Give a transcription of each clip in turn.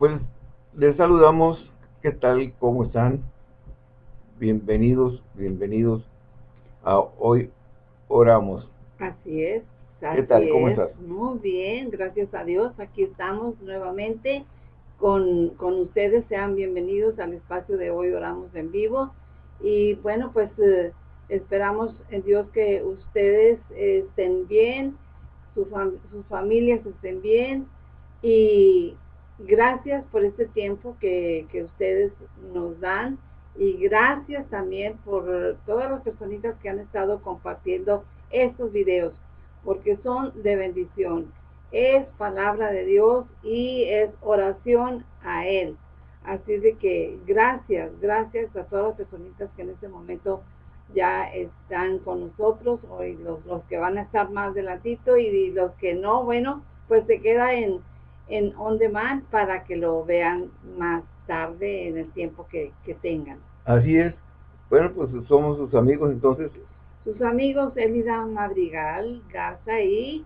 Pues les saludamos, ¿qué tal? ¿Cómo están? Bienvenidos, bienvenidos a Hoy Oramos. Así es. ¿Qué tal? ¿Cómo estás? Muy bien, gracias a Dios. Aquí estamos nuevamente con, con ustedes. Sean bienvenidos al espacio de Hoy Oramos en Vivo. Y bueno, pues eh, esperamos en Dios que ustedes estén bien, sus familias estén bien y gracias por este tiempo que, ustedes nos dan y gracias también por todas las personitas que han estado compartiendo estos videos porque son de bendición. Es palabra de Dios y es oración a Él. Así de que gracias, gracias a todas las personitas que en este momento ya están con nosotros, hoy los, los que van a estar más delatito y los que no, bueno, pues se queda en, en on demand para que lo vean más tarde en el tiempo que, que tengan. Así es. Bueno, pues somos sus amigos entonces. Sus amigos Elida Madrigal, Garza y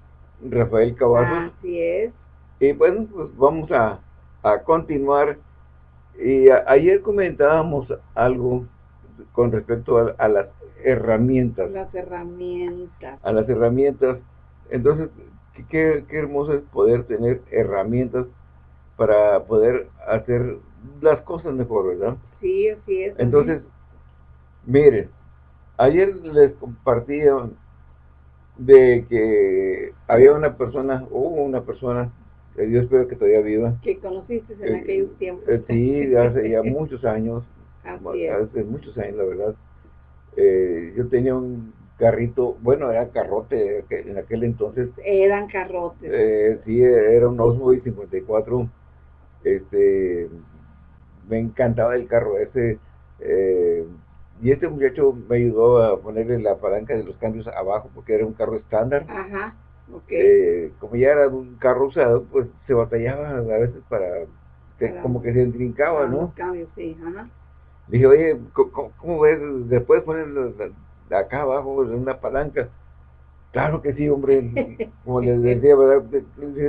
Rafael Cavazos. Así es. Y bueno, pues vamos a, a continuar. Y ayer comentábamos algo con respecto a, las herramientas. Las herramientas. A las herramientas. Entonces, qué, qué hermoso es poder tener herramientas para poder hacer las cosas mejor, ¿verdad? Sí, así es. Entonces, miren, ayer les compartí de que había una persona, hubo una persona, que Dios espero que todavía viva. Que conociste en aquellos tiempos. Eh, sí, hace ya muchos años, hace muchos años, la verdad. Eh, yo tenía un carrito, bueno, era carrote en aquel entonces. Eran carrotes. Eh, sí, era un Osmo 54. Este, me encantaba el carro ese. Eh, y este muchacho me ayudó a ponerle la palanca de los cambios abajo porque era un carro estándar. Ajá, eh, como ya era un carro usado, pues se batallaba a veces para, como que se intrincaba, ¿no? cambios, sí, ajá. Dije, oye, ¿cómo, ves? Después poner acá abajo una palanca. Claro que sí, hombre. Como les decía, ¿verdad?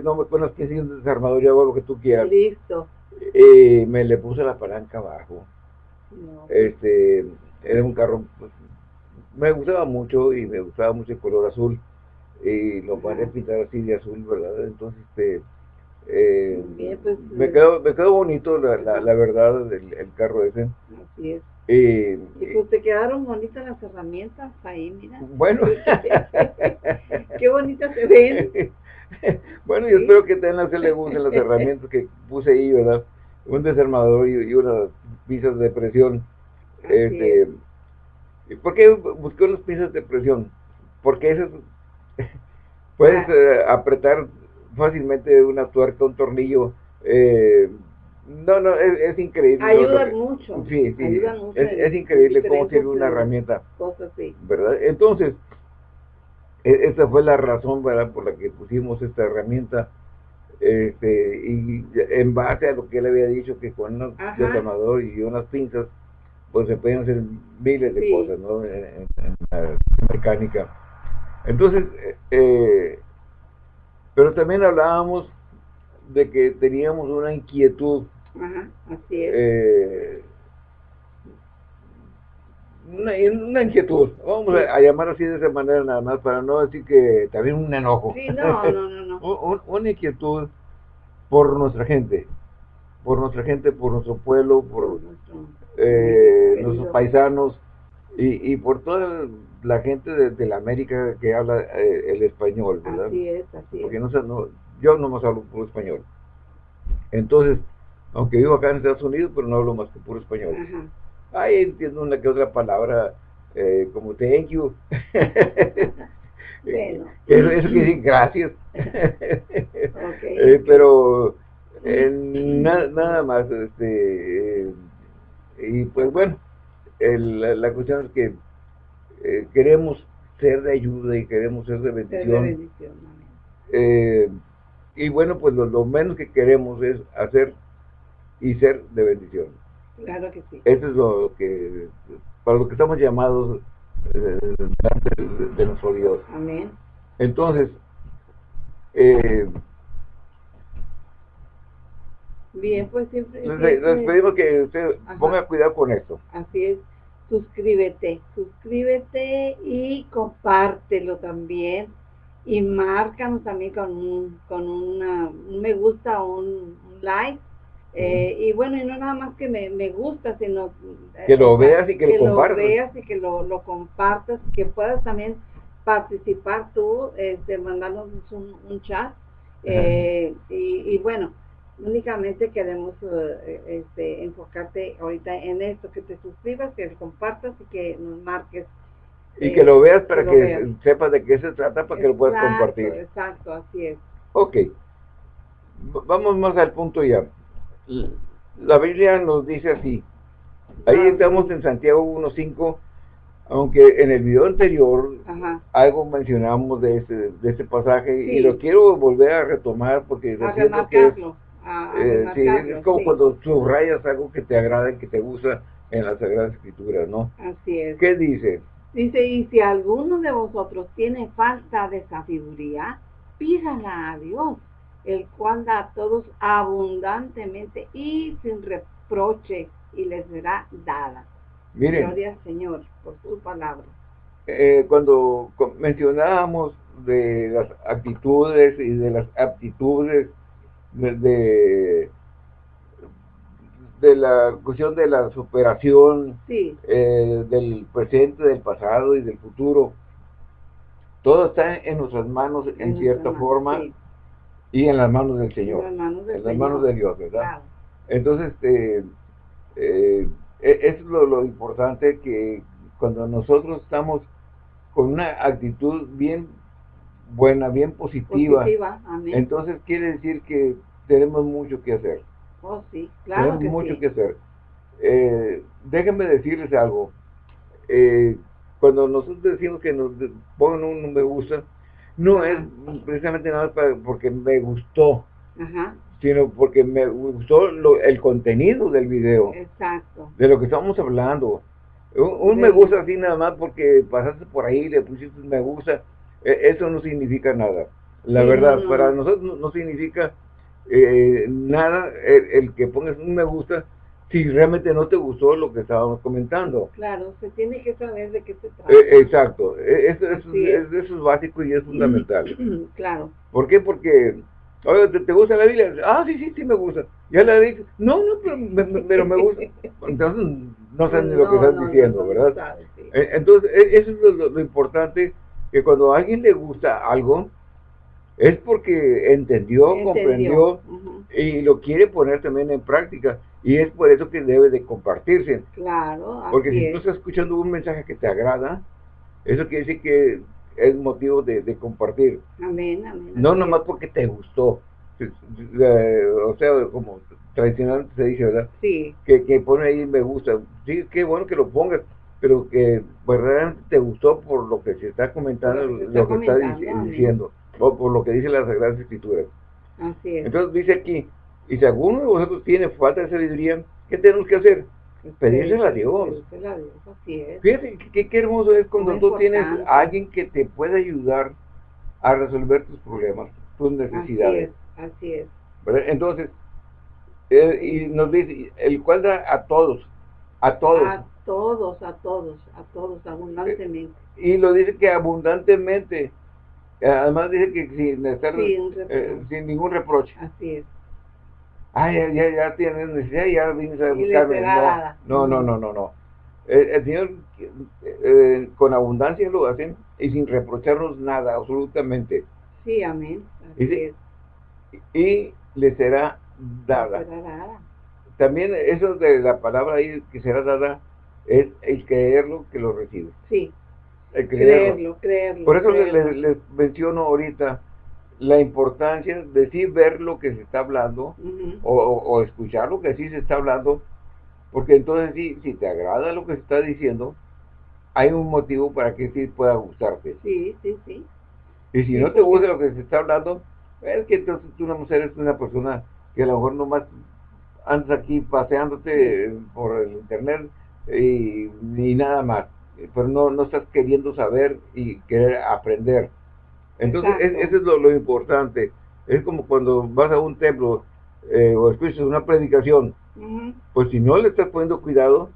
no me pones que un desarmador y hago lo que tú quieras. Listo. Y me le puse la palanca abajo. Este, era un carro, pues, me gustaba mucho y me gustaba mucho el color azul. Y lo a pintar así de azul, ¿verdad? Entonces, este, eh, pues, me, quedó, me quedó bonito, la, la, verdad, el, el, carro ese. Así es. Y pues te quedaron bonitas las herramientas ahí, mira. Bueno. Qué bonitas se ven. bueno, yo espero que también a le gusten las herramientas que puse ahí, ¿verdad? Un desarmador y, unas piezas de presión. este, ¿Por qué busqué unas piezas de presión? Porque esas puedes ah. eh, apretar fácilmente una tuerca, un tornillo. Eh, no, no, es, increíble. Ayuda mucho. Sí, sí. es, increíble cómo sirve una herramienta. Cosas así. ¿Verdad? Entonces, e, esa fue la razón, ¿verdad? Por la que pusimos esta herramienta. Este, y en base a lo que él había dicho, que con un detonador y unas pinzas, pues se pueden hacer miles de cosas, ¿no? En, la mecánica. Entonces, eh pero también hablábamos de que teníamos una inquietud. Ajá, así es. Eh, una, inquietud, vamos a, llamar así de esa manera nada más, para no decir que también un enojo. Sí, no, no, no. no. una inquietud por nuestra gente, por nuestra gente, por nuestro pueblo, por eh, nuestros paisanos y, y por toda la gente de, la América que habla eh, el español, ¿verdad? Así es, así Porque no, no, yo no más hablo puro español. Entonces, aunque vivo acá en Estados Unidos, pero no hablo más que puro español. Ajá. Ahí entiendo una que otra palabra, eh, como thank you. bueno. Eso, eso decir gracias. okay, eh, pero nada más, este, y pues bueno, el, la cuestión es que eh, queremos ser de ayuda y queremos ser de bendición. Eh, y bueno, pues lo, menos que queremos es hacer y ser de bendición. Claro que sí. Eso es lo que, para lo que estamos llamados eh, de, nuestro Dios. Amén. Entonces, eh, Bien, pues siempre... Les, pedimos que usted ponga cuidado con esto. Así es. Suscríbete, suscríbete y compártelo también. Y márcanos también con un, con una, un me gusta o un, like. Eh, y bueno, y no nada más que me, me gusta, sino... Que lo veas y que, lo compartas. Que lo veas y que lo, lo compartas, que puedas también participar tú, este, mandarnos un, un chat. Eh, y, bueno, únicamente queremos eh, este, enfocarte ahorita en esto, que te suscribas, que compartas y que nos marques. Y que lo veas para que, sepas de qué se trata, para que lo puedas compartir. Exacto, así es. Ok. Vamos más al punto ya. La Biblia nos dice así. Ahí ah, estamos en Santiago 1.5 aunque en el video anterior algo mencionamos de este, de este pasaje y lo quiero volver a retomar porque a que es, eh, es como cuando subrayas algo que te agrada y que te gusta en las Sagradas Escrituras, ¿no? Así es. ¿Qué dice? Dice, y si alguno de vosotros tiene falta de sabiduría, pídala a Dios, el cual da a todos abundantemente y sin reproche y les será dada. Miren, Gloria Señor por su palabra. Eh, cuando mencionábamos de las actitudes y de las aptitudes de, de, la cuestión de la superación eh, del presente, del pasado y del futuro, todo está en nuestras manos en, cierta forma y en las manos del Señor, en las manos, de Dios, ¿verdad? Entonces, este, eh, e, es lo, importante que cuando nosotros estamos con una actitud bien buena, bien positiva, entonces quiere decir que tenemos mucho que hacer. Oh, sí, claro Tenemos mucho que hacer. Eh, déjenme decirles algo. Eh, cuando nosotros decimos que nos ponen un me gusta, no es precisamente nada porque me gustó. Ajá sino porque me gustó el contenido del video. Exacto. De lo que estamos hablando. Un, me gusta así nada más porque pasaste por ahí y le pusiste un me gusta. E, eso no significa nada. La verdad, para nosotros no, significa eh, nada el, que pongas un me gusta si realmente no te gustó lo que estábamos comentando. Claro, se tiene que saber de qué se trata. E, exacto, e, eso, es. eso, es. básico y es fundamental. claro. ¿Por qué? Porque Oye, ¿te, gusta la Biblia? Ah, sí, sí, sí me gusta. Ya la dije. No, no, pero me, pero me gusta. Entonces, no sabes ni lo que estás diciendo, ¿verdad? E, entonces, e, eso es lo, importante, que cuando a alguien le gusta algo, es porque entendió, comprendió y lo quiere poner también en práctica. Y es por eso que debe de compartirse. Claro, Porque si tú estás escuchando un mensaje que te agrada, eso quiere decir que es motivo de, compartir. Amén, amén. No nomás porque te gustó. O sea, como tradicionalmente se dice, ¿verdad? Sí. Que, que pone ahí me gusta. Sí, qué bueno que lo pongas, pero que verdaderamente te gustó por lo que se está comentando, lo que está, diciendo, o por lo que dice las Sagradas Escrituras. Así es. Entonces dice aquí, y si alguno de vosotros tiene falta de sabiduría, ¿qué tenemos que hacer? Pedírsela a Dios. Fíjate qué, hermoso es cuando tú tienes a alguien que te puede ayudar a resolver tus problemas, tus necesidades. Así es. Entonces, eh, y nos dice, el cual da a todos, a todos. A todos, a todos, a todos, abundantemente. y lo dice que abundantemente, además dice que sin, estar, eh, sin ningún reproche. Así es ah, ya, ya, ya tienes necesidad, ya vienes a buscarme. No, no, no, no, no. El, Señor eh, con abundancia lo hacen y sin reprocharnos nada, absolutamente. Sí, amén. y, le será dada. También eso de la palabra ahí que será dada es el creerlo que lo recibe. Sí. Creerlo, creerlo. Por eso Les, menciono ahorita la importancia de sí ver lo que se está hablando o, escuchar lo que sí se está hablando, porque entonces sí, si te agrada lo que se está diciendo, hay un motivo para que sí pueda gustarte. Sí, sí, sí. Y si no te gusta lo que se está hablando, es que entonces tú una mujer es una persona que a lo mejor nomás andas aquí paseándote por el internet y, ni nada más, pero no, no estás queriendo saber y querer aprender. Entonces, eso es lo, importante. Es como cuando vas a un templo, eh, o escuchas una predicación, pues si no le estás poniendo cuidado,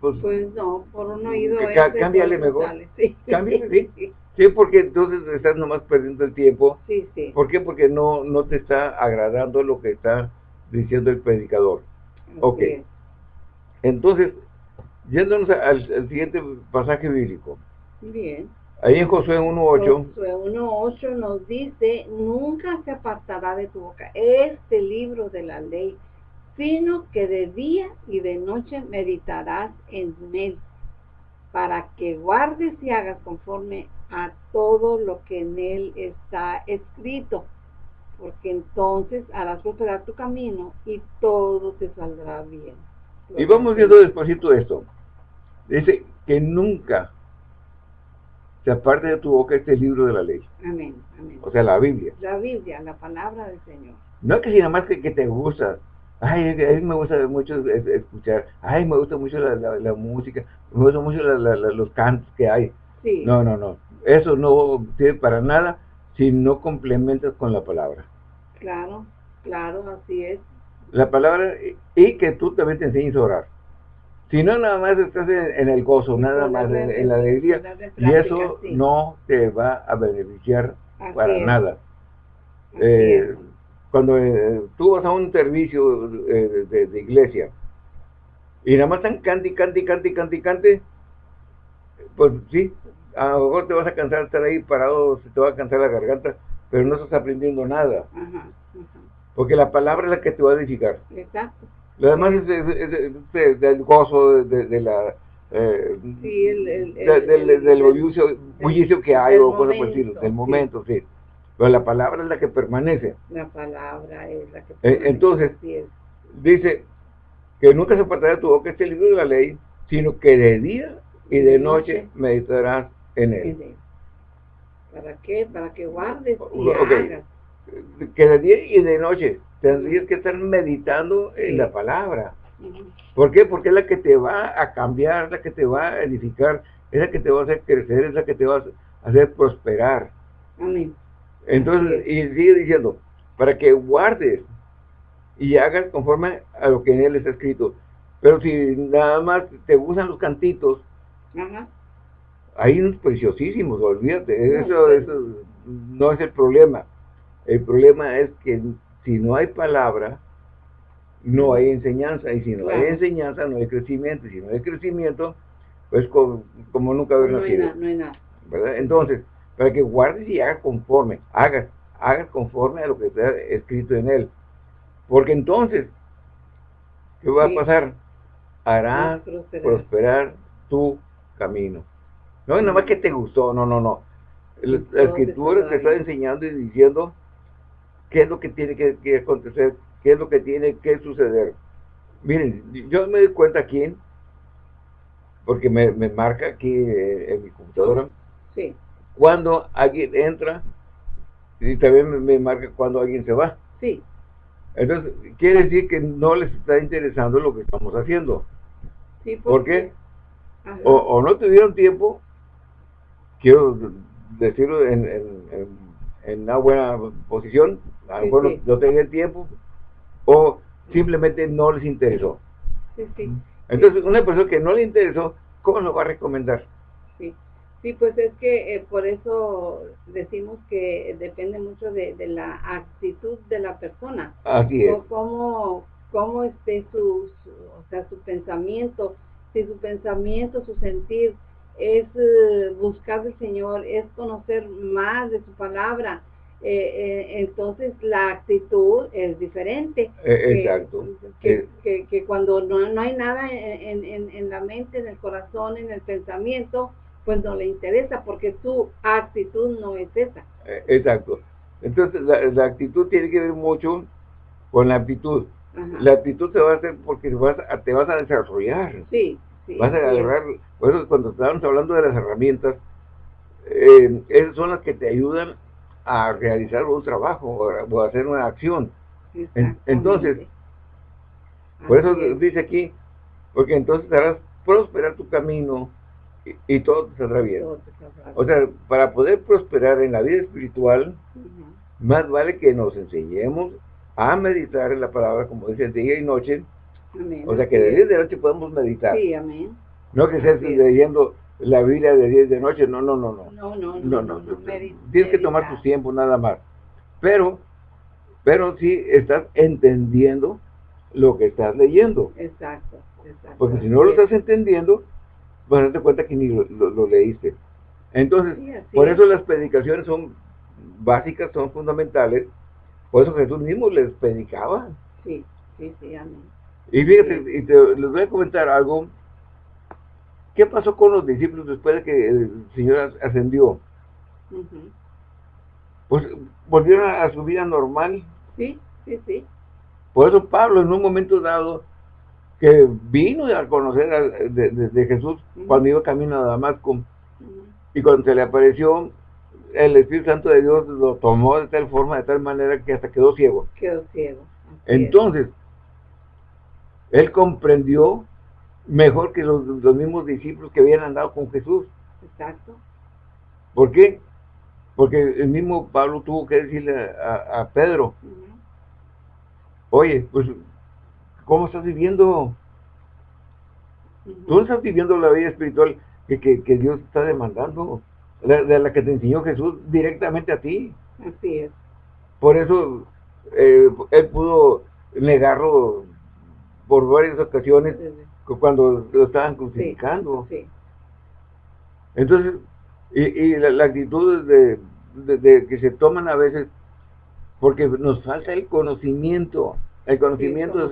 pues, pues no, por un oído cámbiale mejor, sí. cámbiale, sí. Sí, porque entonces estás nomás perdiendo el tiempo. Sí, sí. ¿Por qué? Porque no, no te está agradando lo que está diciendo el predicador. ok. Entonces, yéndonos al, siguiente pasaje bíblico. Bien. Ahí en Josué 1.8. Josué 1.8 nos dice, nunca se apartará de tu boca este libro de la ley, sino que de día y de noche meditarás en él, para que guardes y hagas conforme a todo lo que en él está escrito, porque entonces harás prosperar tu camino y todo te saldrá bien. Y vamos viendo despacito esto. Dice que nunca se aparte de tu boca este libro de la ley. Amén, amén. O sea, la Biblia. La Biblia, la palabra del Señor. No que si nada más que, que te gusta. Ay, a mí me gusta mucho escuchar. Ay, me gusta mucho la, música. Me gusta mucho los cantos que hay. Sí. No, no, no. Eso no sirve para nada si no complementas con la palabra. Claro, claro, así es. La palabra, y que tú también te enseñes a orar. Si no, nada más estás en, el gozo, nada más en, la alegría, y eso no te va a beneficiar para nada. Eh, cuando eh, tú vas a un servicio eh, de, iglesia, y nada más están cante, cante, cante, cante, cante, pues sí, a lo mejor te vas a cansar de estar ahí parado, se te va a cansar la garganta, pero no estás aprendiendo nada. Porque la palabra es la que te va a edificar. Exacto. Lo demás es, del gozo, de, la... Eh, sí, el, el, del, del bullicio, que hay, o cosas por decirlo, del momento, sí. Pero la palabra es la que permanece. La palabra es la que eh, permanece. entonces, dice que nunca se apartará de tu boca este libro de la ley, sino que de día y de noche meditarás en él. ¿Para qué? Para que guardes y hagas. Que de día y de noche tendrías que estar meditando en la palabra. ¿Por qué? Porque es la que te va a cambiar, la que te va a edificar, es la que te va a hacer crecer, es la que te va a hacer prosperar. Amén. Entonces, y sigue diciendo, para que guardes y hagas conforme a lo que en él está escrito. Pero si nada más te gustan los cantitos, hay unos preciosísimos, olvídate, eso, eso no es el problema. El problema es que si no hay palabra, no hay enseñanza, y si no hay enseñanza, no hay crecimiento, y si no hay crecimiento, pues como, nunca haber no nacido. no hay nada. ¿verdad? Entonces, para que guardes y hagas conforme, hagas, hagas conforme a lo que está escrito en él. Porque entonces, ¿qué va a pasar? Harás prosperar tu camino. No es nada más que te gustó, no, no, no. La, escritura te está enseñando y diciendo qué es lo que tiene que, acontecer, qué es lo que tiene que suceder. Miren, yo me doy cuenta aquí, porque me, marca aquí eh, en mi computadora, sí. cuando alguien entra y también me, marca cuando alguien se va. Sí. Entonces, quiere decir que no les está interesando lo que estamos haciendo. Sí, ¿Por qué? o, no tuvieron tiempo, quiero decirlo en, una buena posición, a lo mejor no, tenían tiempo, o simplemente no les interesó. Entonces, una persona que no le interesó, ¿cómo lo va a recomendar? Sí, sí pues es que eh, por eso decimos que depende mucho de, la actitud de la persona. Así es. cómo, cómo esté su, o sea, su pensamiento, si su pensamiento, su sentir es eh, buscar al Señor, es conocer más de su palabra, eh, eh, entonces la actitud es diferente. exacto. Que, que, cuando no, no, hay nada en, en, en, la mente, en el corazón, en el pensamiento, pues no le interesa porque su actitud no es esa. exacto. Entonces la, actitud tiene que ver mucho con la actitud. La actitud te va a hacer porque vas te vas a desarrollar. Sí. Vas a agarrar, por eso cuando estábamos hablando de las herramientas, eh, esas son las que te ayudan a realizar un trabajo o a hacer una acción. entonces, por eso dice aquí, porque entonces harás prosperar tu camino y, todo te saldrá bien. O sea, para poder prosperar en la vida espiritual, más vale que nos enseñemos a meditar en la palabra, como dice, día y noche. O sea, que de día y de noche podemos meditar. Sí, amén. No que estés leyendo la Biblia de día y de noche, no, no, no, no. No, no, no. no, Tienes que tomar tu tiempo nada más. Pero, pero sí estás entendiendo lo que estás leyendo. Exacto, exacto. Porque si no lo estás entendiendo, vas a darte cuenta que ni lo, leíste. Entonces, por eso las predicaciones son básicas, son fundamentales. Por eso Jesús mismo les predicaba. Sí, sí, sí, amén. Y fíjate, y te, les voy a comentar algo. ¿Qué pasó con los discípulos después de que el Señor ascendió? Pues volvieron a su vida normal. Sí, sí, sí. Por eso Pablo en un momento dado que vino a conocer de, Jesús cuando iba camino a Damasco y cuando se le apareció el Espíritu Santo de Dios lo tomó de tal forma, de tal manera que hasta quedó ciego. Quedó ciego. Entonces, él comprendió mejor que los, mismos discípulos que habían andado con Jesús. Exacto. ¿Por qué? Porque el mismo Pablo tuvo que decirle a, Pedro, oye, pues, ¿cómo estás viviendo? Tú no estás viviendo la vida espiritual que, que, Dios está demandando, de, la que te enseñó Jesús directamente a ti. Así es. Por eso eh, él pudo negarlo por varias ocasiones cuando lo estaban crucificando. Entonces, y, la, actitud de, de, que se toman a veces, porque nos falta el conocimiento. El conocimiento,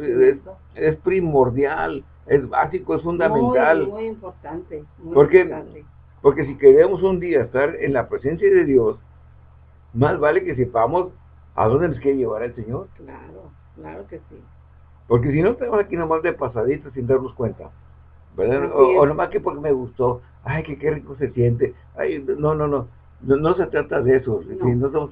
Es, primordial, es básico, es fundamental. Muy, importante. porque, porque si queremos un día estar en la presencia de Dios, más vale que sepamos a dónde nos quiere llevar el Señor. Claro, claro que sí. Porque si no, estamos aquí nomás de pasadito sin darnos cuenta. ¿verdad? O, nomás que porque me gustó. Ay, que qué rico se siente. Ay, no, no, no. No, se trata de eso. No, estamos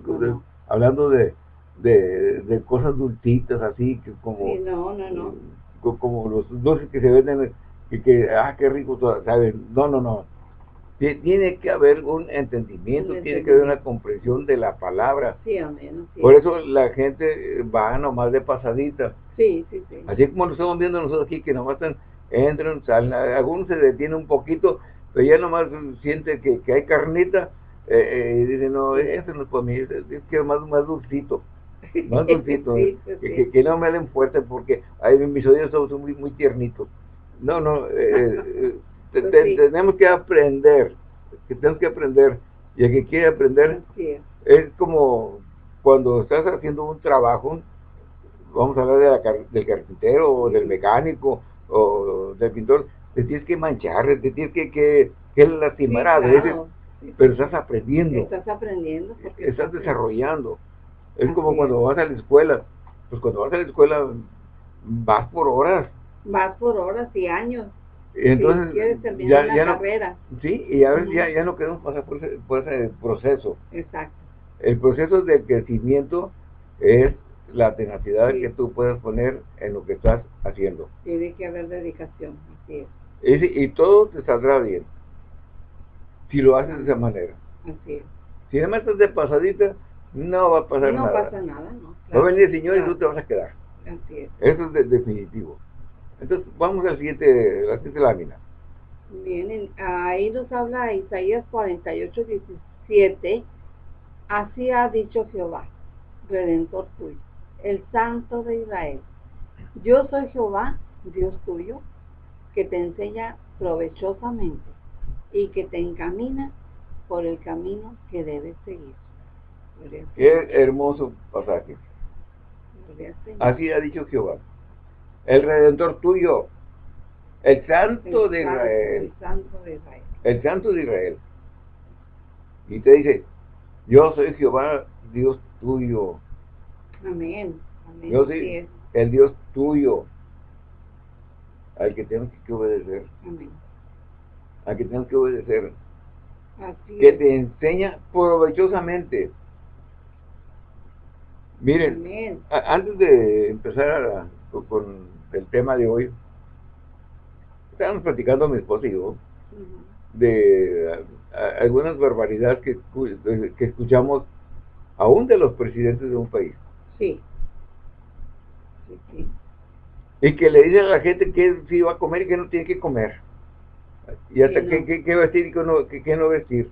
hablando de, de, cosas dulcitas así, que como, no, no, no. como los dulces que se venden, que, que ah, qué rico, ¿saben? No, no, no. Tiene que haber un entendimiento, tiene que haber una comprensión de la palabra. Sí, amén, Por eso la gente va nomás de pasadita. Sí, sí, sí. Así como lo estamos viendo nosotros aquí, que nomás están, entran, salen, algunos se detienen un poquito, pero ya nomás siente que, que hay carnita, eh, eh, y dice, no, eso no es para mí, es, que más, más dulcito más dulcito, que, no me den fuerte porque ahí mis oídos son muy, muy tiernitos. No, no, eh, pues tenemos que aprender, que tenemos que aprender, y el que quiere aprender es como cuando estás haciendo un trabajo, vamos a hablar de del carpintero o del mecánico o del pintor, te tienes que manchar, te tienes que, que, que lastimar a veces, pero estás aprendiendo. Estás aprendiendo. Estás desarrollando. Es como cuando vas a la escuela. Pues cuando vas a la escuela vas por horas. Vas por horas y años. Entonces, ya, ya no. Sí, y a veces ya, ya no queremos pasar por ese, por ese proceso. Exacto. El proceso de crecimiento es la tenacidad que tú puedes poner en lo que estás haciendo. Tiene que haber dedicación, así es. Y, y todo te saldrá bien si lo haces de esa manera. Así es. Si además estás de pasadita, no va a pasar nada. No pasa nada, no. va a venir el Señor y tú te vas a quedar. Así es. Eso es definitivo. Entonces, vamos al siguiente, la siguiente lámina. Bien, ahí nos habla Isaías 48, 17. Así ha dicho Jehová, Redentor tuyo, el Santo de Israel. Yo soy Jehová, Dios tuyo, que te enseña provechosamente y que te encamina por el camino que debes seguir. Qué hermoso pasaje. Así ha dicho Jehová. El redentor tuyo, el santo, de Israel. El santo de Israel. El santo de Israel. Y te dice, yo soy Jehová, Dios tuyo. Amén. Amén. Yo soy el Dios tuyo. Al que tenemos que obedecer. Amén. Al que tenemos que obedecer. Así que te enseña provechosamente Miren, antes de empezar con el tema de hoy, estábamos platicando mi esposa y yo de algunas barbaridades que, que escuchamos aún de los presidentes de un país. Sí. Y que le dice a la gente que sí va a comer y que no tiene que comer. Y hasta qué, qué, vestir y qué no, qué, no vestir.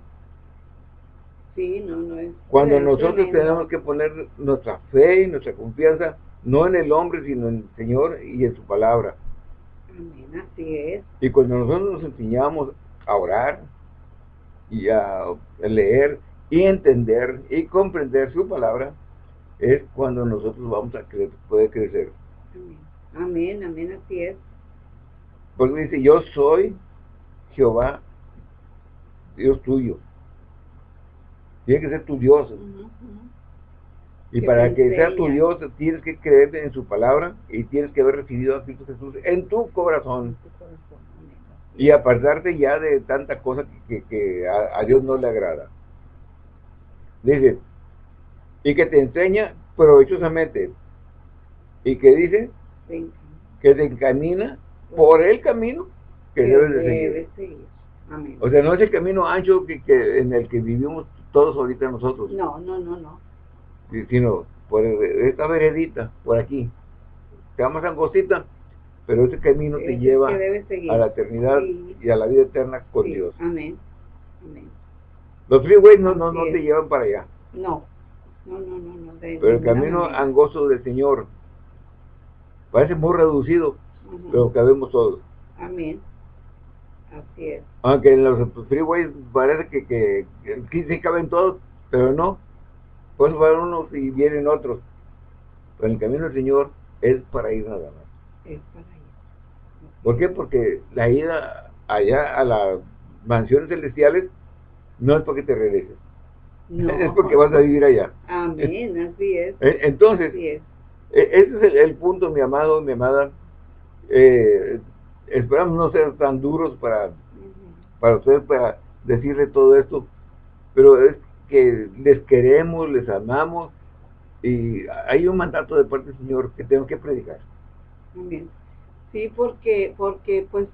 Sí, no, no es. Cuando nosotros tenemos que poner nuestra fe y nuestra confianza, no en el hombre, sino en el Señor y en su palabra. Amén, así es. Y cuando nosotros nos enseñamos a orar y a leer y entender y comprender su palabra, es cuando nosotros vamos a crecer, poder crecer. Amén, amén, así es. Porque dice, yo soy Jehová, Dios tuyo. Tiene que ser tu Dios. Y para que sea tu Dios, tienes que creer en su palabra y tienes que haber recibido a Cristo Jesús en tu corazón. Y apartarte ya de tanta cosa que, a, Dios no le agrada. Dice, y que te enseña provechosamente. ¿Y que dice? Que te encamina por el camino que, debes de seguir. O sea, no es el camino ancho que, en el que vivimos todos ahorita nosotros. No, no, no, no. Sino por esta veredita, por aquí. Te más angostita, pero ese camino te lleva a la eternidad y a la vida eterna con Dios. Amén. Amén. Los freeways no, no, no te llevan para allá. No. No, no, no, no. pero el camino angosto del Señor parece muy reducido, pero cabemos todos. Amén. Así es. Aunque en los freeways parece que, que, que sí caben todos, pero no. Pues van unos y vienen otros. Pero el camino del Señor es para ir nada más. Es para ir. ¿Por qué? Porque la ida allá a las mansiones celestiales no es porque te regreses. Es porque vas a vivir allá. Amén, así es. Eh, entonces, e, ese es el, punto, mi amado, mi amada. Eh, esperamos no ser tan duros para, para ustedes, para decirle todo esto, pero es que les queremos, les amamos, y hay un mandato de parte del Señor que tengo que predicar. Amén. Sí, porque, porque pues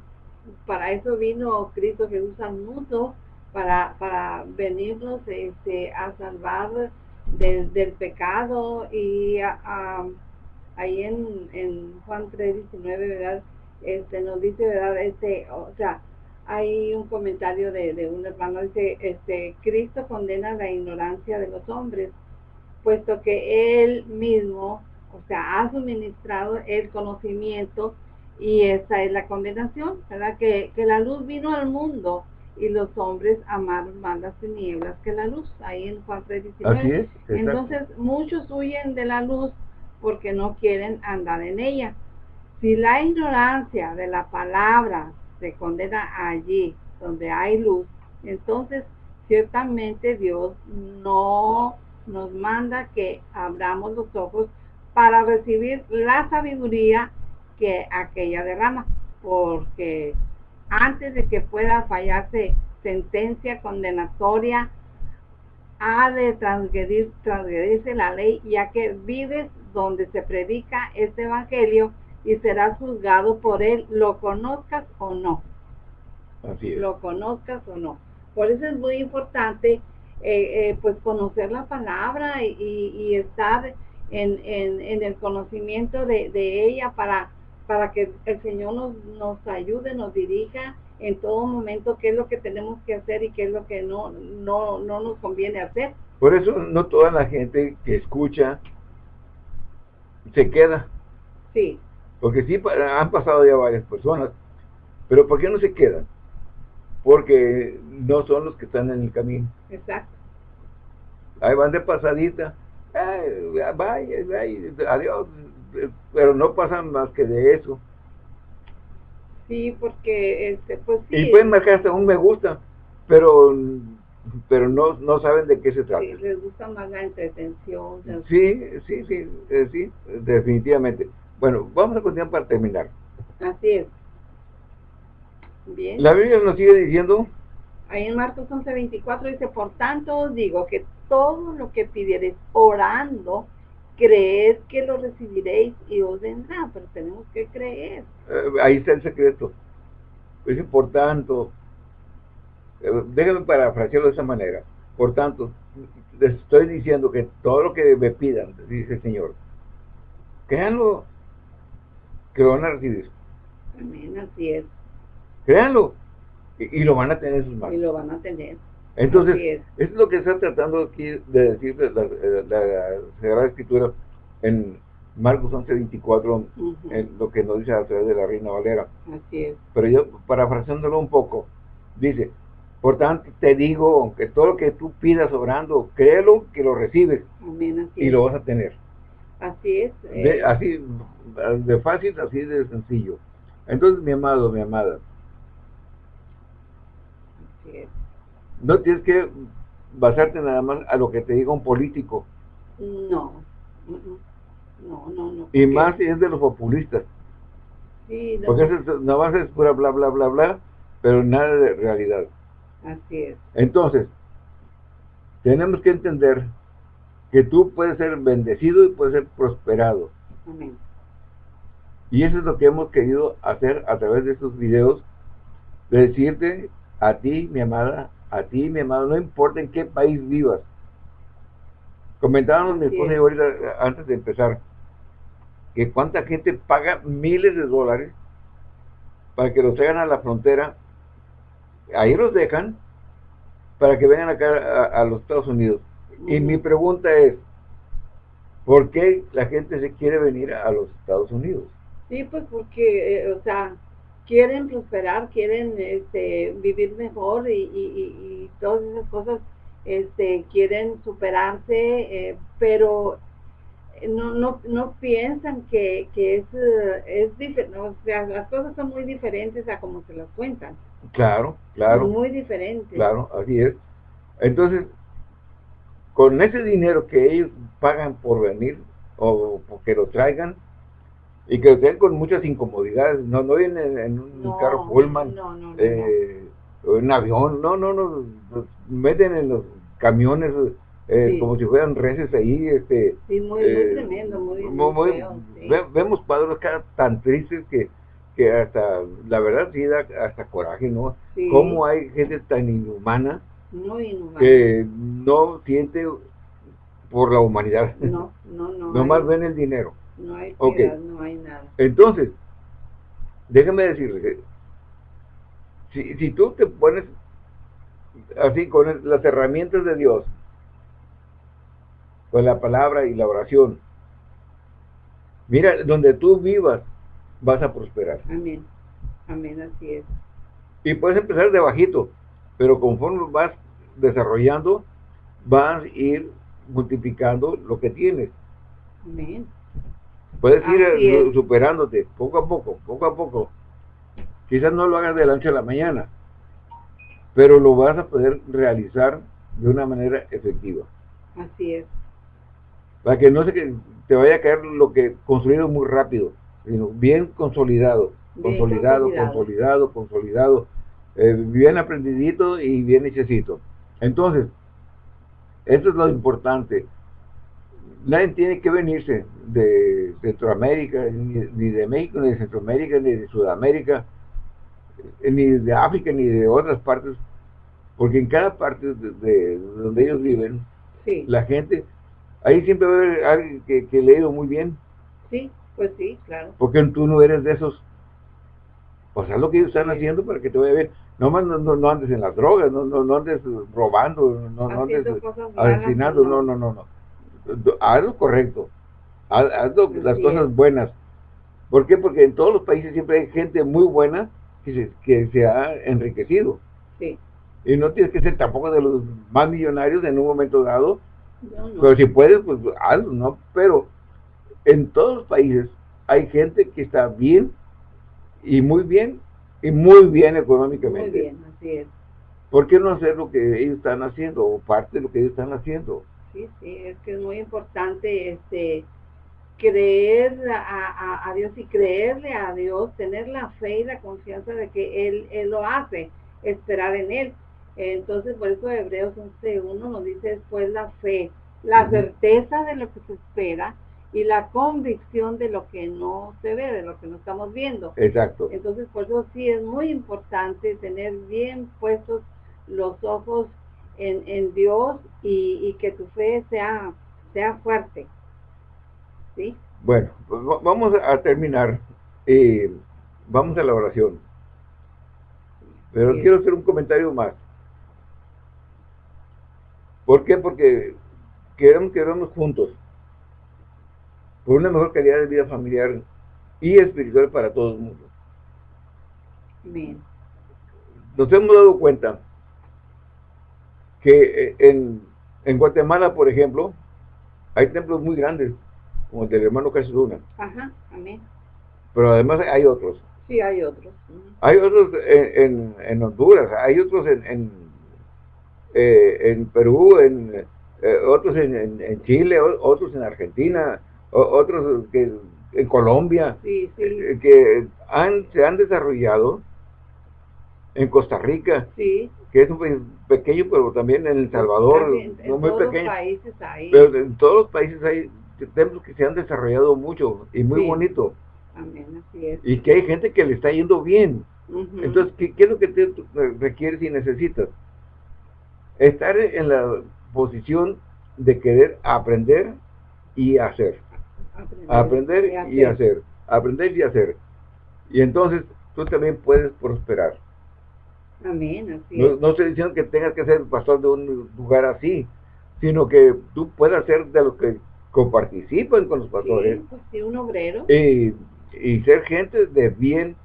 para eso vino Cristo Jesús al mundo, para, para venirnos este, a salvar del, del pecado y ahí en, en Juan 3, 19, ¿verdad? Este, nos dice, ¿verdad? Este, o sea, hay un comentario de, de un hermano, dice, este, Cristo condena la ignorancia de los hombres, puesto que Él mismo, o sea, ha suministrado el conocimiento y esa es la condenación, ¿verdad? Que, que la luz vino al mundo y los hombres amaron más las tinieblas que la luz, ahí en Juan 3.19. Entonces muchos huyen de la luz porque no quieren andar en ella. Si la ignorancia de la palabra se condena allí donde hay luz, entonces ciertamente Dios no nos manda que abramos los ojos para recibir la sabiduría que aquella derrama, porque antes de que pueda fallarse sentencia condenatoria, ha de transgredir, transgredirse la ley, ya que vives donde se predica este evangelio y serás juzgado por él, lo conozcas o no. Así es. Lo conozcas o no. Por eso es muy importante eh, eh, pues conocer la palabra y, estar en, en, el conocimiento de, de ella para para que el Señor nos, nos ayude, nos dirija en todo momento qué es lo que tenemos que hacer y qué es lo que no, no, no nos conviene hacer. Por eso no toda la gente que escucha se queda. Sí. Porque sí han pasado ya varias personas, pero ¿por qué no se quedan? Porque no son los que están en el camino. Exacto. Ahí van de pasadita. Ay, vaya, vaya, adiós, pero no pasan más que de eso. Sí, porque, este, pues sí. Y pueden marcar hasta un me gusta, pero pero no, no saben de qué se trata. Sí, les gusta más la entretención. Sí, sí, sí, eh, sí, definitivamente. Bueno, vamos a continuar para terminar. Así es. Bien. La Biblia nos sigue diciendo. Ahí en Marcos 11:24 dice, por tanto os digo que todo lo que pidiereis orando, creed que lo recibiréis y os vendrá, pero tenemos que creer. Eh, ahí está el secreto. Dice, por tanto, eh, déjame parafrasearlo de esa manera. Por tanto, les estoy diciendo que todo lo que me pidan, dice el Señor, créanlo que lo van a recibir. Amén, así es. Créanlo. Y, lo van a tener en sus manos. Y lo van a tener. Entonces, es. es. lo que está tratando aquí de decir la, la, Sagrada Escritura en Marcos 11, 24, en lo que nos dice a través de la Reina Valera. Así es. Pero yo, parafraseándolo un poco, dice, por tanto te digo que todo lo que tú pidas obrando, créelo que lo recibes. Amén, y lo vas a tener. Así es. De, eh. así, de fácil, así de sencillo. Entonces, mi amado, mi amada, no tienes que basarte nada más a lo que te diga un político. No, no, no, no. Y más si es de los populistas. Sí, no. Porque eso nada más es pura bla, bla, bla, bla, pero nada de realidad. Así es. Entonces, tenemos que entender que tú puedes ser bendecido y puedes ser prosperado. Amén. Y eso es lo que hemos querido hacer a través de estos videos, de decirte a ti, mi amada, a ti, mi amado, no importa en qué país vivas. Comentábamos mi esposa y ahorita, antes de empezar, que cuánta gente paga miles de dólares para que los traigan a la frontera, ahí los dejan, para que vengan acá a, los Estados Unidos. Y mi pregunta es, ¿por qué la gente se quiere venir a los Estados Unidos? Sí, pues porque, eh, o sea, quieren prosperar, quieren este, vivir mejor y, todas esas cosas, este, quieren superarse, eh, pero no, no, no piensan que, que es, es diferente, o sea, las cosas son muy diferentes a como se las cuentan. Claro, claro. Muy diferentes. Claro, así es. Entonces, con ese dinero que ellos pagan por venir o porque lo traigan, y que estén con muchas incomodidades, no, no vienen en un carro Pullman, eh, en un avión, no, no, no, nos meten en los camiones eh, como si fueran reces ahí, este... Sí, muy, eh, tremendo, muy, muy, Vemos cuadros tan tristes que, que hasta, la verdad sí da hasta coraje, ¿no? Cómo hay gente tan inhumana, que no siente por la humanidad. No, no, no. Nomás ven el dinero. No hay piedad, no hay nada. Entonces, déjame decirle si, si tú te pones así con las herramientas de Dios, con la palabra y la oración, mira, donde tú vivas, vas a prosperar. Amén. Amén, así es. Y puedes empezar de bajito, pero conforme vas desarrollando, vas a ir multiplicando lo que tienes. Amén. Puedes ir superándote poco a poco, poco a poco. Quizás no lo hagas de la noche a la mañana, pero lo vas a poder realizar de una manera efectiva. Así es. Para que no se que te vaya a caer lo que construido muy rápido, sino bien consolidado, consolidado, consolidado, consolidado, eh, bien aprendidito y bien hechecito. Entonces, esto es lo importante nadie tiene que venirse de Centroamérica, ni, de México, ni de Centroamérica, ni de Sudamérica, eh, ni de África, ni de otras partes, porque en cada parte de, donde ellos viven, la gente, ahí siempre va a haber alguien que, que le muy bien. Sí, pues sí, claro. Porque tú no eres de esos. O sea, lo que ellos están haciendo para que te vaya bien. No, no, no, andes en las drogas, no, no, no andes robando, no, no andes asesinando, no, no, no, no haz lo correcto, haz, las cosas buenas. ¿Por qué? Porque en todos los países siempre hay gente muy buena que se, que se ha enriquecido. Sí. Y no tienes que ser tampoco de los más millonarios en un momento dado. Pero si puedes, pues hazlo, ¿no? Pero en todos los países hay gente que está bien y muy bien y muy bien económicamente. Muy bien, así es. ¿Por qué no hacer lo que ellos están haciendo o parte de lo que ellos están haciendo? sí, sí, es que es muy importante este creer a, Dios y creerle a Dios, tener la fe y la confianza de que Él, él lo hace, esperar en Él. Entonces, por eso Hebreos 11.1 nos dice después la fe, la certeza de lo que se espera y la convicción de lo que no se ve, de lo que no estamos viendo. Exacto. Entonces, por eso sí es muy importante tener bien puestos los ojos en, en Dios y, que tu fe sea, sea fuerte. ¿Sí? Bueno, pues vamos a terminar eh, vamos a la oración. Pero quiero hacer un comentario más. ¿Por qué? Porque queremos quedarnos juntos por una mejor calidad de vida familiar y espiritual para todo el mundo. Bien. Nos hemos dado cuenta que eh, en, en Guatemala, por ejemplo, hay templos muy grandes, como el del hermano Luna. Ajá, amén. Pero además hay otros. Sí, hay otros. Hay otros en, en, Honduras, hay otros en, en, eh, en Perú, en, eh, otros en, Chile, otros en Argentina, otros que en Colombia, sí, sí. Eh, que han, se han desarrollado en Costa Rica, sí. que es un pequeño, pero también en El Salvador, no muy todos pequeño. Países hay. Pero en todos los países hay templos que se han desarrollado mucho y muy bonito. Amén, así es. Y que hay gente que le está yendo bien. Entonces, ¿qué, ¿qué, es lo que te requieres y necesitas? Estar en la posición de querer aprender y hacer. Aprender, y, hacer. Aprender y hacer. Y entonces tú también puedes prosperar. Amén, así no, no estoy diciendo que tengas que ser pastor de un lugar así, sino que tú puedas ser de los que participan con los pastores. Pues un obrero. Y, y, ser gente de bien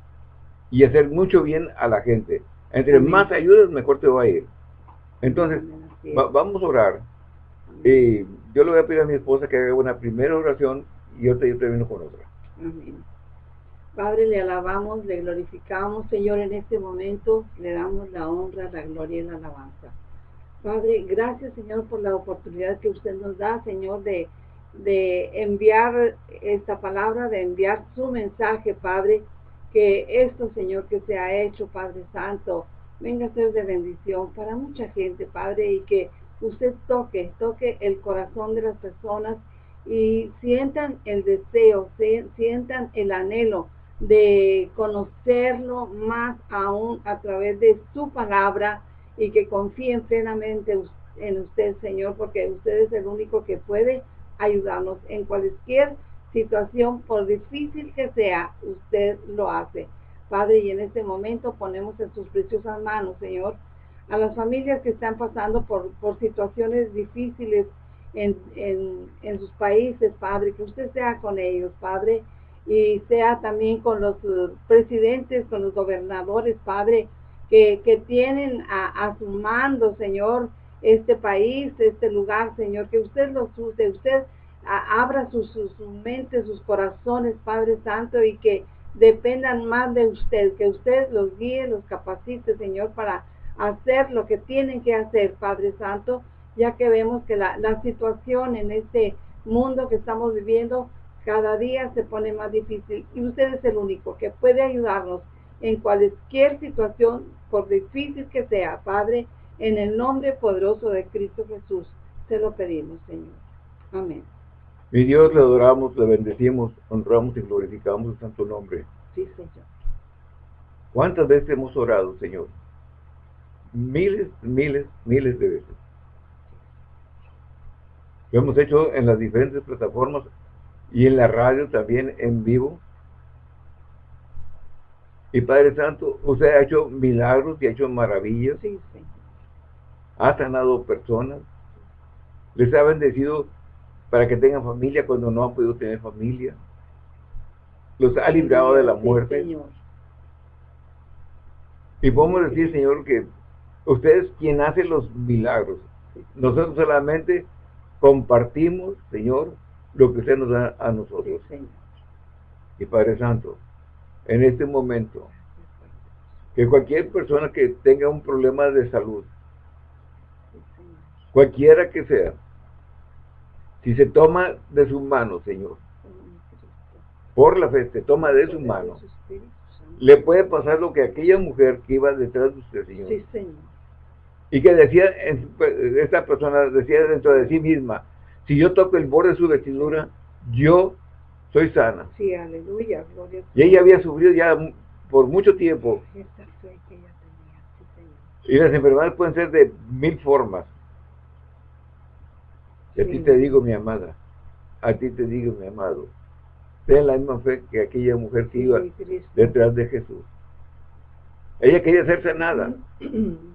y hacer mucho bien a la gente. Entre más ayudas, mejor te va a ir. Entonces, vamos a orar. Y yo le voy a pedir a mi esposa que haga una primera oración y te, yo termino con otra. Padre, le alabamos, le glorificamos, Señor, en este momento le damos la honra, la gloria y la alabanza. Padre, gracias, Señor, por la oportunidad que usted nos da, Señor, de, de enviar esta palabra, de enviar su mensaje, Padre, que esto, Señor, que se ha hecho, Padre Santo, venga a ser de bendición para mucha gente, Padre, y que usted toque, toque el corazón de las personas y sientan el deseo, sientan el anhelo de conocerlo más aún a través de su palabra y que confíen plenamente en usted, Señor, porque usted es el único que puede ayudarnos en cualquier situación, por difícil que sea, usted lo hace. Padre, y en este momento ponemos en sus preciosas manos, Señor, a las familias que están pasando por, por situaciones difíciles en, en, sus países, Padre, que usted sea con ellos, Padre, y sea también con los uh, presidentes, con los gobernadores, Padre, que, que tienen a, su mando, Señor, este país, este lugar, Señor, que usted los use, usted abra sus, mentes, sus corazones, Padre Santo, y que dependan más de usted, que usted los guíe, los capacite, Señor, para hacer lo que tienen que hacer, Padre Santo, ya que vemos que la, la situación en este mundo que estamos viviendo cada día se pone más difícil y usted es el único que puede ayudarnos en cualquier situación, por difícil que sea, Padre, en el nombre poderoso de Cristo Jesús, se lo pedimos, Señor. Amén. Mi Dios, le adoramos, le bendecimos, honramos y glorificamos su santo nombre. Sí, Señor. ¿Cuántas veces hemos orado, Señor? Miles, miles, miles de veces. Lo hemos hecho en las diferentes plataformas y en la radio también en vivo. Y Padre Santo, usted ha hecho milagros y ha hecho maravillas. Sí, sí. Ha sanado personas. Les ha bendecido para que tengan familia cuando no han podido tener familia. Los ha librado de la muerte. Y podemos decir, Señor, que usted es quien hace los milagros. Nosotros solamente compartimos, Señor, lo que usted nos da a nosotros. Y Padre Santo, en este momento, que cualquier persona que tenga un problema de salud, cualquiera que sea, si se toma de su mano, Señor, por la fe, se toma de su mano, le puede pasar lo que aquella mujer que iba detrás de usted, Señor. Sí, Señor. Y que decía, esta persona decía dentro de sí misma, si yo toco el borde de su vestidura, yo soy sana. Sí, aleluya, Y ella había sufrido ya por mucho tiempo. Y las enfermedades pueden ser de mil formas. Y a ti te digo, mi amada, a ti te digo, mi amado, ten la misma fe que aquella mujer que iba detrás de Jesús. Ella quería ser sanada,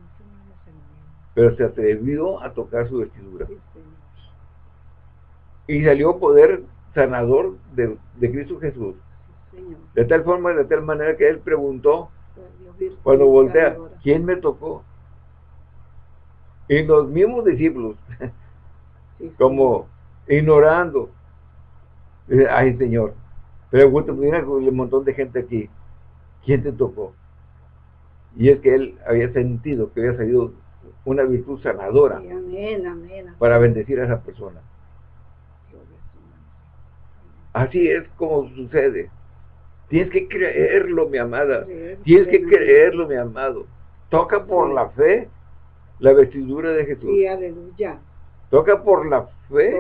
pero se atrevió a tocar su vestidura. Y salió poder sanador de, Cristo Jesús. De tal forma, de tal manera que él preguntó, cuando voltea, ¿quién me tocó? Y los mismos discípulos, como ignorando, ay Señor, pregunta, mira un montón de gente aquí, ¿quién te tocó? Y es que él había sentido que había salido una virtud sanadora para bendecir a esa persona. Así es como sucede. Tienes que creerlo, mi amada. Tienes que creerlo, mi amado. Toca por la fe la vestidura de Jesús. Sí, aleluya. Toca por la fe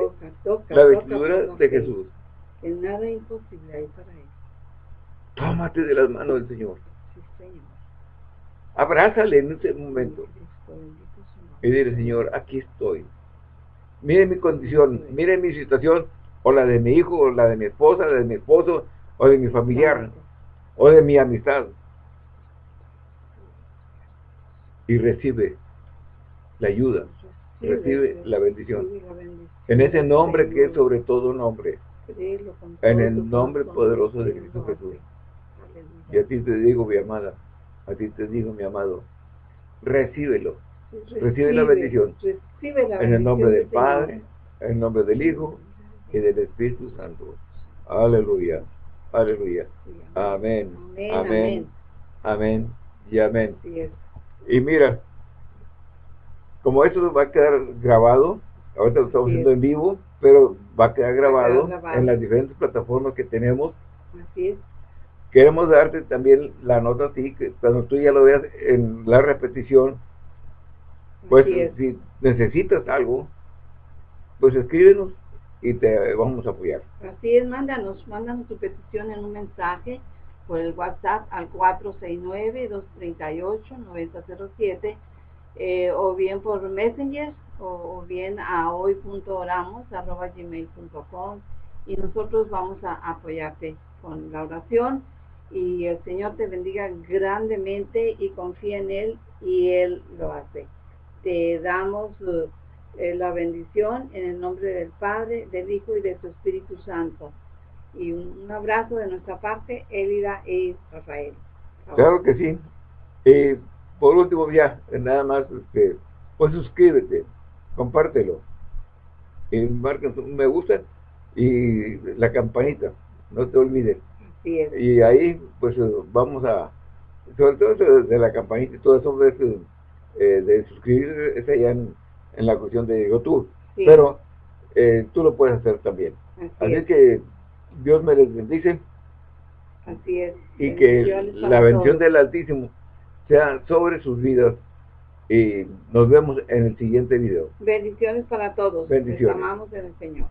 la vestidura de Jesús. Que nada imposible hay para él. Tómate de las manos del Señor. Sí, Señor. Abrázale en ese momento. Y dile, Señor, aquí estoy. Mire mi condición, mire mi situación, o la de mi hijo, o la de mi esposa, la de mi esposo, o de mi familiar, o de mi amistad. Y recibe la ayuda, recibe la bendición. En ese nombre que es sobre todo nombre. En el nombre poderoso de Cristo Jesús. Y a ti te digo, mi amada, a ti te digo, mi amado, recíbelo. Recibe, la bendición. en el nombre del Padre, en el nombre del Hijo y del Espíritu Santo. Aleluya. Aleluya. Amén. Amén. Amén. Y amén. Y mira, como esto va a quedar grabado, ahorita lo estamos haciendo en vivo, pero va a quedar grabado, en las diferentes plataformas que tenemos. Así es. Queremos darte también la nota a ti, que cuando tú ya lo veas en la repetición, pues si necesitas algo, pues escríbenos y te vamos a apoyar. Así es, mándanos, mándanos tu petición en un mensaje por el WhatsApp al 469-238-9007 eh, o bien por Messenger o, bien a hoy.oramos.gmail.com y nosotros vamos a apoyarte con la oración y el Señor te bendiga grandemente y confía en Él y Él lo hace. Te damos eh, la bendición en el nombre del Padre, del Hijo y de su Espíritu Santo. Y un, abrazo de nuestra parte, Elida e Rafael. Claro que sí. Y por último, ya, nada más, este, pues suscríbete, compártelo, y marca me gusta y la campanita, no te olvides. Y ahí, pues vamos a, sobre todo de la campanita y todo eso, de, eh, de suscribirse, es allá en, la cuestión de YouTube. Pero eh, tú lo puedes hacer también. Así, es. que Dios me les bendice. Así es. Y que la bendición del Altísimo sea sobre sus vidas. Y nos vemos en el siguiente video. Bendiciones para todos. Bendiciones. amamos en el Señor.